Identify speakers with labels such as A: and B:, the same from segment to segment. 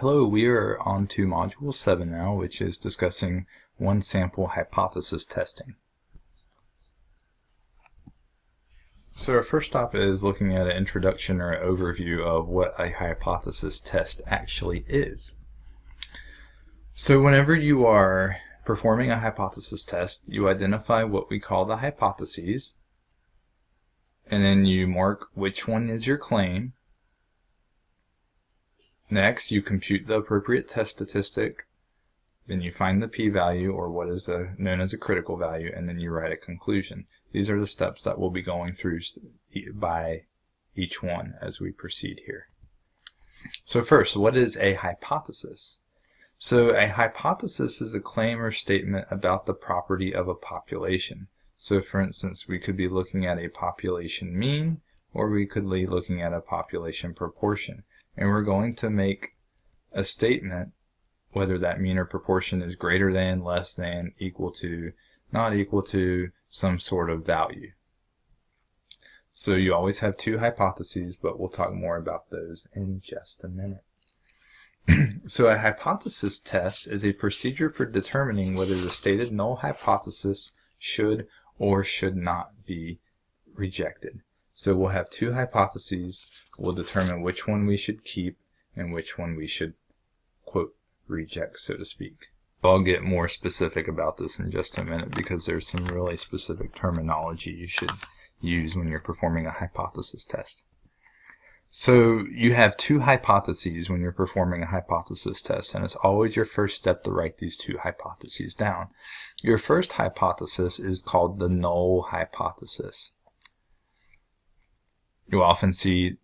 A: Hello, we are on to Module 7 now, which is discussing one sample hypothesis testing. So our first stop is looking at an introduction or an overview of what a hypothesis test actually is. So whenever you are performing a hypothesis test, you identify what we call the hypotheses, and then you mark which one is your claim, Next, you compute the appropriate test statistic, then you find the p-value, or what is a, known as a critical value, and then you write a conclusion. These are the steps that we'll be going through by each one as we proceed here. So first, what is a hypothesis? So a hypothesis is a claim or statement about the property of a population. So for instance, we could be looking at a population mean, or we could be looking at a population proportion and we're going to make a statement whether that mean or proportion is greater than, less than, equal to, not equal to some sort of value. So you always have two hypotheses, but we'll talk more about those in just a minute. so a hypothesis test is a procedure for determining whether the stated null hypothesis should or should not be rejected. So we'll have two hypotheses We'll determine which one we should keep and which one we should, quote, reject, so to speak. I'll get more specific about this in just a minute because there's some really specific terminology you should use when you're performing a hypothesis test. So you have two hypotheses when you're performing a hypothesis test, and it's always your first step to write these two hypotheses down. Your first hypothesis is called the null hypothesis. You'll often see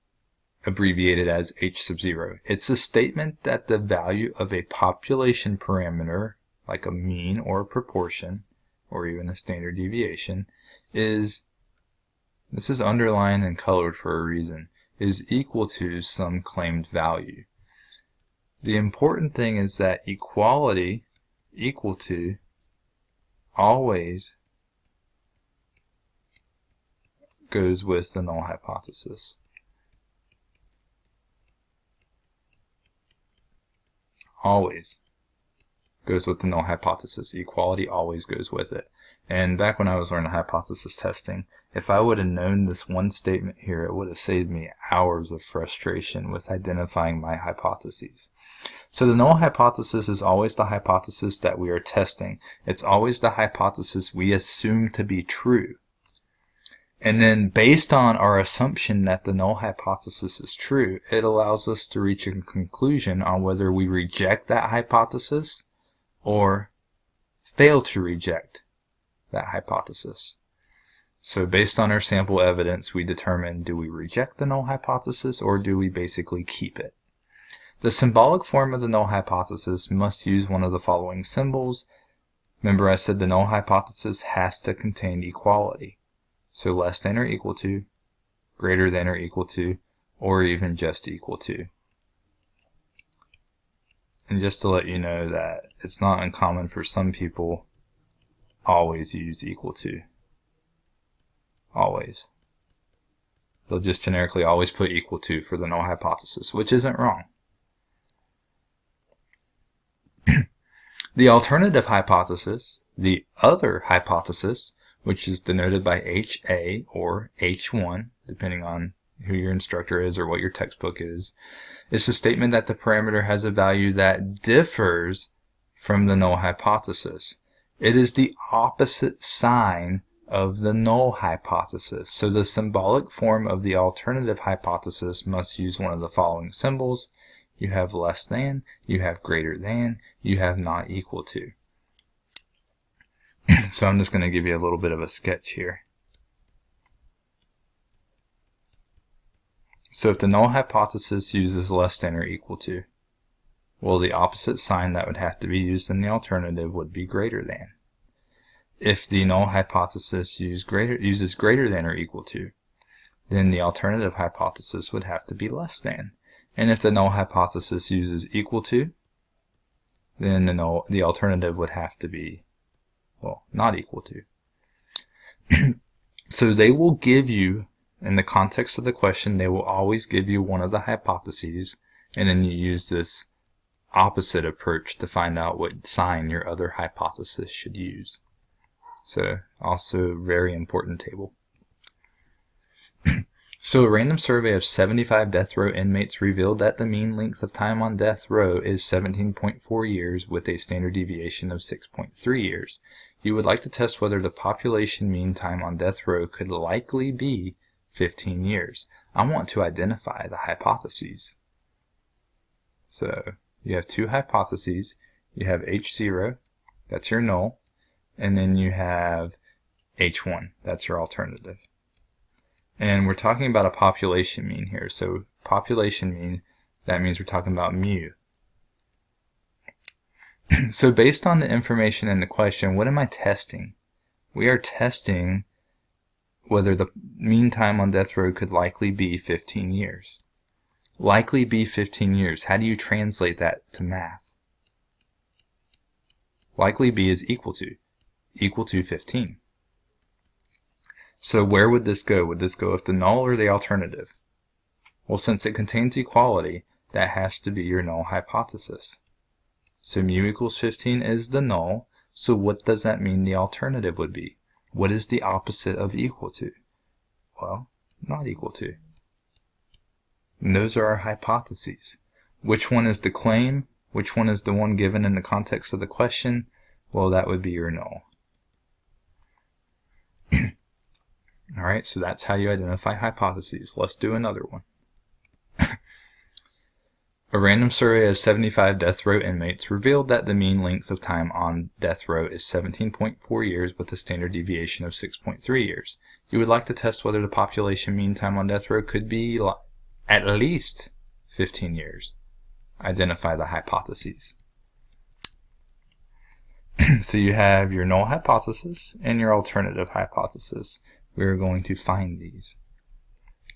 A: abbreviated as H sub 0. It's a statement that the value of a population parameter, like a mean or a proportion, or even a standard deviation, is, this is underlined and colored for a reason, is equal to some claimed value. The important thing is that equality equal to always goes with the null hypothesis. always goes with the null hypothesis. Equality always goes with it. And back when I was learning hypothesis testing, if I would have known this one statement here, it would have saved me hours of frustration with identifying my hypotheses. So the null hypothesis is always the hypothesis that we are testing. It's always the hypothesis we assume to be true. And then based on our assumption that the null hypothesis is true, it allows us to reach a conclusion on whether we reject that hypothesis or fail to reject that hypothesis. So based on our sample evidence, we determine do we reject the null hypothesis or do we basically keep it. The symbolic form of the null hypothesis must use one of the following symbols. Remember I said the null hypothesis has to contain equality. So less than or equal to, greater than or equal to, or even just equal to. And just to let you know that it's not uncommon for some people always use equal to. Always. They'll just generically always put equal to for the null hypothesis, which isn't wrong. the alternative hypothesis, the other hypothesis, which is denoted by HA or H1, depending on who your instructor is or what your textbook is, is a statement that the parameter has a value that differs from the null hypothesis. It is the opposite sign of the null hypothesis. So the symbolic form of the alternative hypothesis must use one of the following symbols. You have less than, you have greater than, you have not equal to. so I'm just going to give you a little bit of a sketch here. So if the null hypothesis uses less than or equal to, well the opposite sign that would have to be used in the alternative would be greater than. If the null hypothesis use greater, uses greater than or equal to, then the alternative hypothesis would have to be less than. And if the null hypothesis uses equal to, then the, null, the alternative would have to be well, not equal to. so they will give you, in the context of the question, they will always give you one of the hypotheses, and then you use this opposite approach to find out what sign your other hypothesis should use. So also very important table. so a random survey of 75 death row inmates revealed that the mean length of time on death row is 17.4 years with a standard deviation of 6.3 years. You would like to test whether the population mean time on death row could likely be 15 years. I want to identify the hypotheses. So you have two hypotheses. You have H0, that's your null, and then you have H1, that's your alternative. And we're talking about a population mean here. So population mean, that means we're talking about mu. so based on the information in the question, what am I testing? We are testing whether the mean time on death row could likely be 15 years. Likely be 15 years. How do you translate that to math? Likely be is equal to equal to 15. So where would this go? Would this go with the null or the alternative? Well, since it contains equality, that has to be your null hypothesis. So mu equals 15 is the null, so what does that mean the alternative would be? What is the opposite of equal to? Well, not equal to. And those are our hypotheses. Which one is the claim? Which one is the one given in the context of the question? Well, that would be your null. Alright, so that's how you identify hypotheses. Let's do another one. A random survey of 75 death row inmates revealed that the mean length of time on death row is 17.4 years with a standard deviation of 6.3 years. You would like to test whether the population mean time on death row could be at least 15 years. Identify the hypotheses. so you have your null hypothesis and your alternative hypothesis we're going to find these.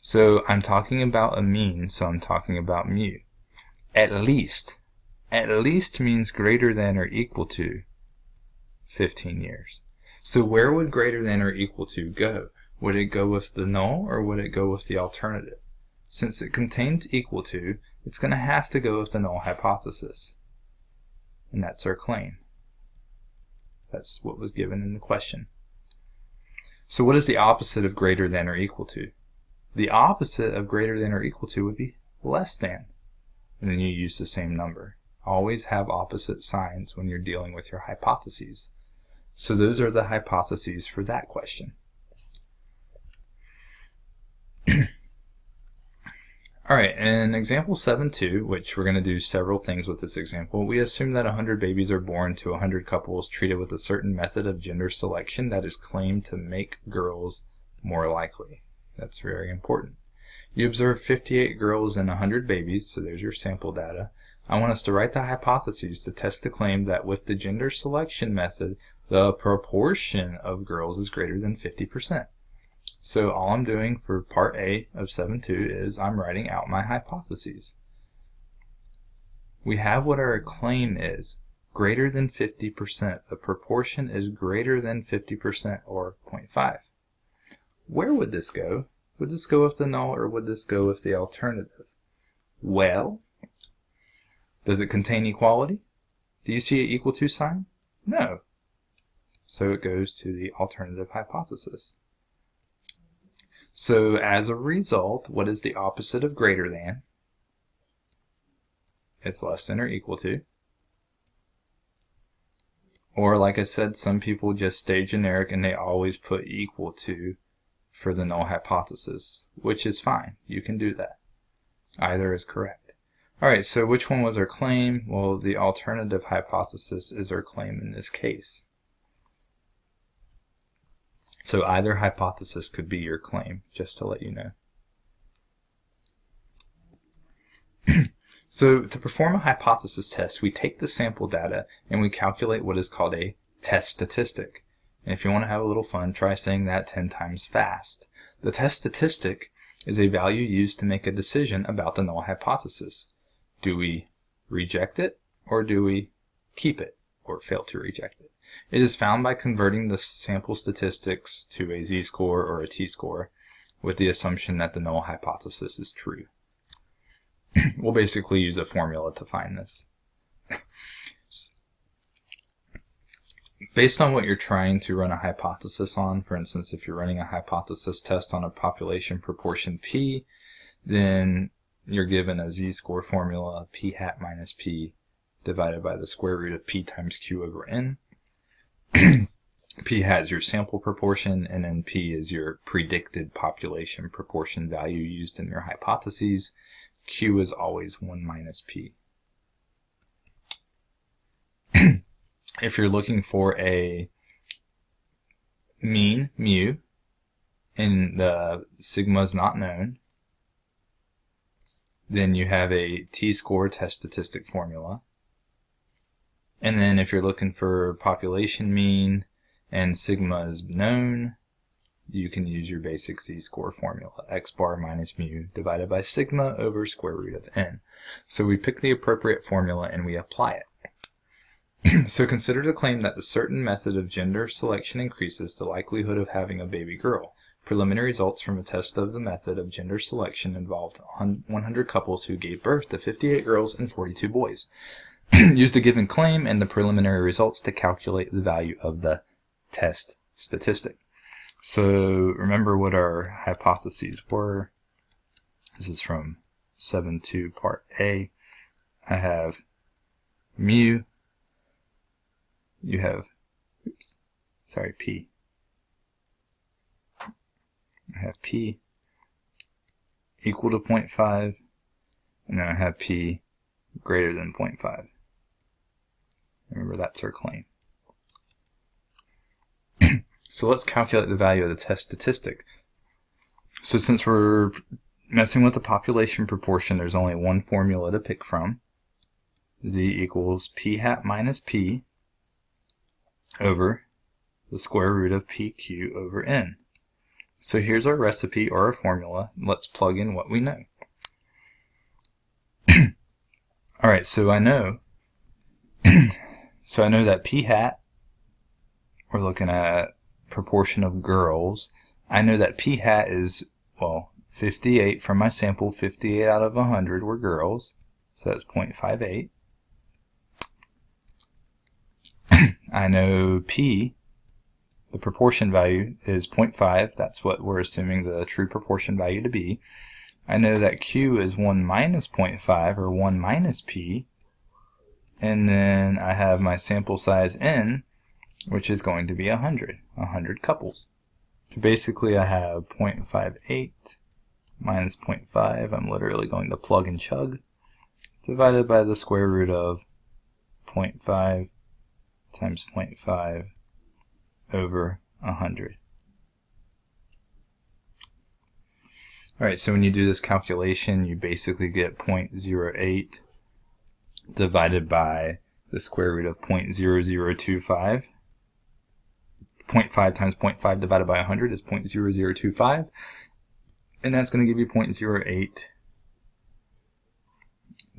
A: So I'm talking about a mean, so I'm talking about mu. At least. At least means greater than or equal to 15 years. So where would greater than or equal to go? Would it go with the null or would it go with the alternative? Since it contains equal to, it's going to have to go with the null hypothesis. And that's our claim. That's what was given in the question. So what is the opposite of greater than or equal to? The opposite of greater than or equal to would be less than. And then you use the same number. Always have opposite signs when you're dealing with your hypotheses. So those are the hypotheses for that question. Alright, in example 7.2, which we're going to do several things with this example, we assume that 100 babies are born to 100 couples treated with a certain method of gender selection that is claimed to make girls more likely. That's very important. You observe 58 girls and 100 babies, so there's your sample data. I want us to write the hypotheses to test the claim that with the gender selection method, the proportion of girls is greater than 50%. So all I'm doing for part A of 7.2 is I'm writing out my hypotheses. We have what our claim is, greater than 50%. The proportion is greater than 50% or 0.5. Where would this go? Would this go with the null or would this go with the alternative? Well, does it contain equality? Do you see an equal to sign? No. So it goes to the alternative hypothesis. So as a result, what is the opposite of greater than? It's less than or equal to. Or like I said, some people just stay generic and they always put equal to for the null hypothesis, which is fine. You can do that. Either is correct. Alright, so which one was our claim? Well, the alternative hypothesis is our claim in this case. So either hypothesis could be your claim, just to let you know. so to perform a hypothesis test, we take the sample data and we calculate what is called a test statistic. And if you want to have a little fun, try saying that 10 times fast. The test statistic is a value used to make a decision about the null hypothesis. Do we reject it or do we keep it or fail to reject it? It is found by converting the sample statistics to a z-score or a t-score with the assumption that the null hypothesis is true. we'll basically use a formula to find this. Based on what you're trying to run a hypothesis on, for instance, if you're running a hypothesis test on a population proportion P, then you're given a z-score formula, p hat minus p divided by the square root of p times q over n. p has your sample proportion, and then p is your predicted population proportion value used in your hypotheses. q is always 1 minus p. if you're looking for a mean, mu, and the sigma is not known, then you have a t-score test statistic formula. And then if you're looking for population mean and sigma is known, you can use your basic z-score formula, x bar minus mu divided by sigma over square root of n. So we pick the appropriate formula and we apply it. so consider the claim that the certain method of gender selection increases the likelihood of having a baby girl. Preliminary results from a test of the method of gender selection involved 100 couples who gave birth to 58 girls and 42 boys. Use the given claim and the preliminary results to calculate the value of the test statistic. So remember what our hypotheses were. This is from 7.2 part A. I have mu, you have, oops, sorry, P. I have P equal to 0.5, and then I have P greater than 0.5. Remember, that's our claim. so let's calculate the value of the test statistic. So since we're messing with the population proportion, there's only one formula to pick from. Z equals P hat minus P over the square root of PQ over N. So here's our recipe or our formula. Let's plug in what we know. All right, so I know, so I know that p hat, we're looking at proportion of girls. I know that p hat is, well, 58 from my sample, 58 out of 100 were girls, so that's 0.58. I know p the proportion value is 0.5. That's what we're assuming the true proportion value to be. I know that Q is 1 minus 0.5 or 1 minus P. And then I have my sample size N, which is going to be 100, 100 couples. So basically I have 0.58 minus 0.5. I'm literally going to plug and chug. Divided by the square root of 0.5 times 0.5 over 100. Alright, so when you do this calculation, you basically get 0.08 divided by the square root of 0.0025. 0.5 times 0.5 divided by 100 is 0.0025. And that's going to give you 0.08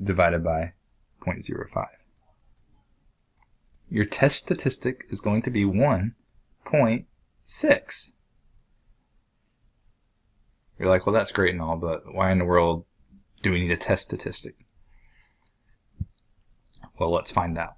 A: divided by 0.05. Your test statistic is going to be 1.6. You're like, well, that's great and all, but why in the world do we need a test statistic? Well, let's find out.